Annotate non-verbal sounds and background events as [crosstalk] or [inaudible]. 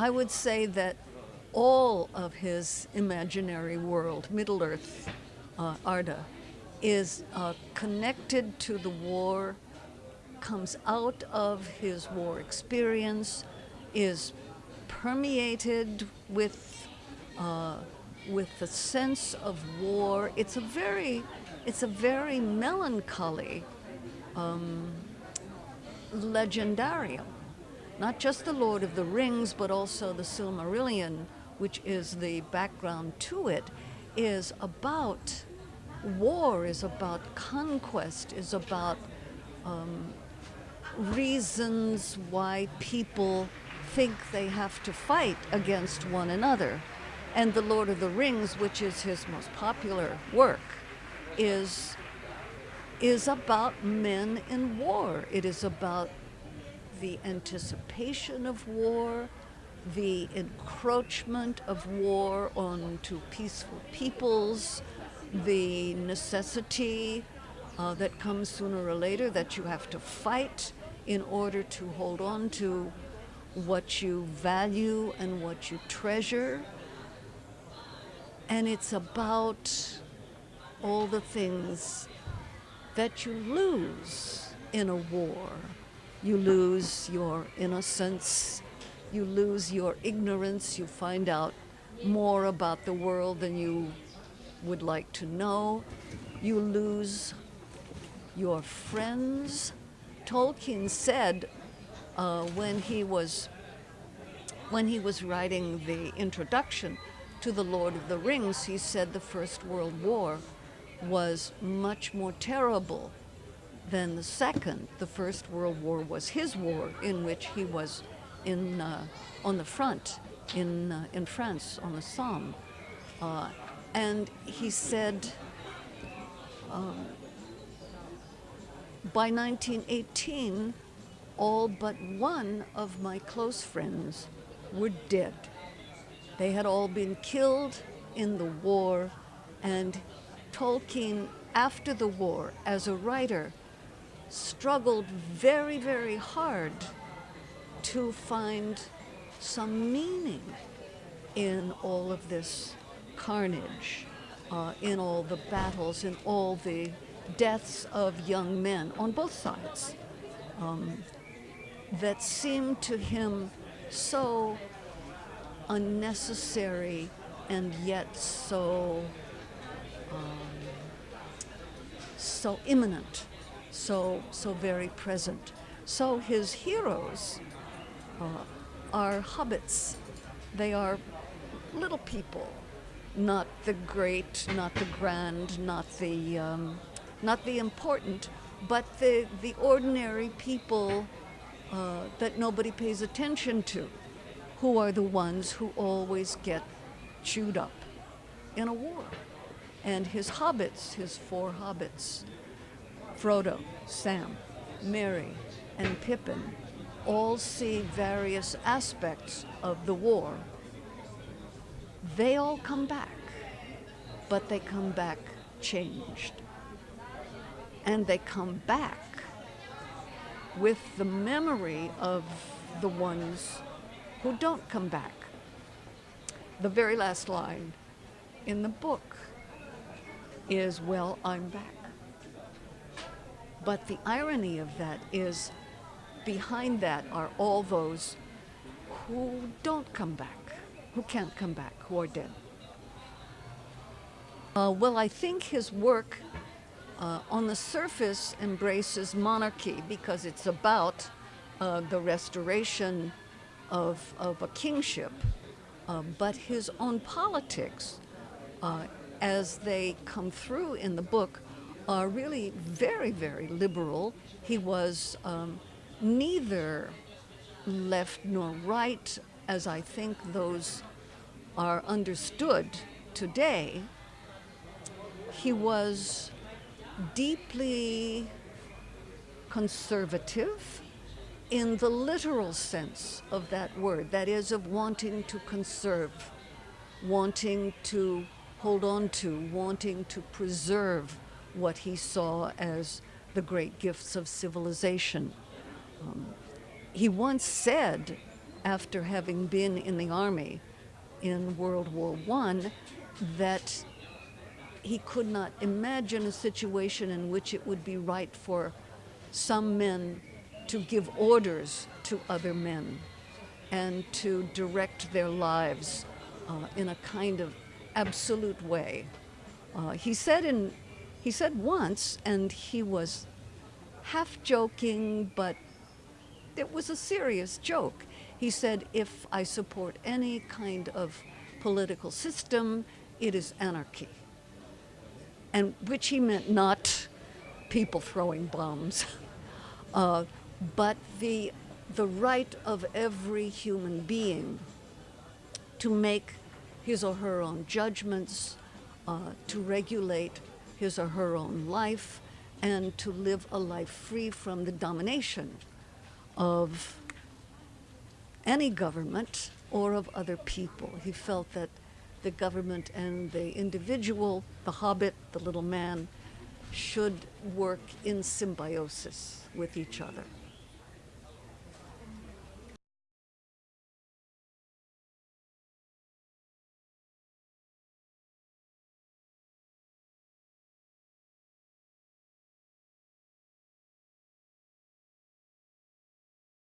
I would say that all of his imaginary world, Middle Earth, uh, Arda, is uh, connected to the war, comes out of his war experience, is permeated with uh, with the sense of war. It's a very it's a very melancholy um, legendarium. Not just the Lord of the Rings, but also the Silmarillion, which is the background to it, is about war, is about conquest, is about um, reasons why people think they have to fight against one another. And The Lord of the Rings, which is his most popular work, is, is about men in war. It is about the anticipation of war, the encroachment of war onto peaceful peoples, the necessity uh, that comes sooner or later that you have to fight in order to hold on to what you value and what you treasure. And it's about all the things that you lose in a war. You lose your innocence, you lose your ignorance, you find out more about the world than you would like to know. You lose your friends. Tolkien said uh, when he was when he was writing the introduction to the Lord of the Rings, he said the First World War was much more terrible than the Second. The First World War was his war, in which he was in uh, on the front in uh, in France on the Somme. Uh, and he said, um, by 1918, all but one of my close friends were dead. They had all been killed in the war, and Tolkien, after the war, as a writer, struggled very, very hard to find some meaning in all of this carnage, uh, in all the battles, in all the deaths of young men on both sides um, that seemed to him so unnecessary and yet so um, so imminent, so so very present. So his heroes uh, are hobbits. They are little people not the great, not the grand, not the, um, not the important, but the, the ordinary people uh, that nobody pays attention to, who are the ones who always get chewed up in a war. And his hobbits, his four hobbits, Frodo, Sam, Merry, and Pippin, all see various aspects of the war they all come back, but they come back changed. And they come back with the memory of the ones who don't come back. The very last line in the book is, Well, I'm back. But the irony of that is, behind that are all those who don't come back who can't come back, who are dead. Uh, well, I think his work uh, on the surface embraces monarchy because it's about uh, the restoration of, of a kingship. Uh, but his own politics, uh, as they come through in the book, are really very, very liberal. He was um, neither left nor right as I think those are understood today, he was deeply conservative in the literal sense of that word, that is, of wanting to conserve, wanting to hold on to, wanting to preserve what he saw as the great gifts of civilization. Um, he once said after having been in the army in World War I that he could not imagine a situation in which it would be right for some men to give orders to other men and to direct their lives uh, in a kind of absolute way. Uh, he said in he said once, and he was half joking, but it was a serious joke. He said, "If I support any kind of political system, it is anarchy." And which he meant not people throwing bombs, [laughs] uh, but the the right of every human being to make his or her own judgments, uh, to regulate his or her own life, and to live a life free from the domination of any government or of other people. He felt that the government and the individual, the hobbit, the little man, should work in symbiosis with each other.